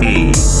Peace.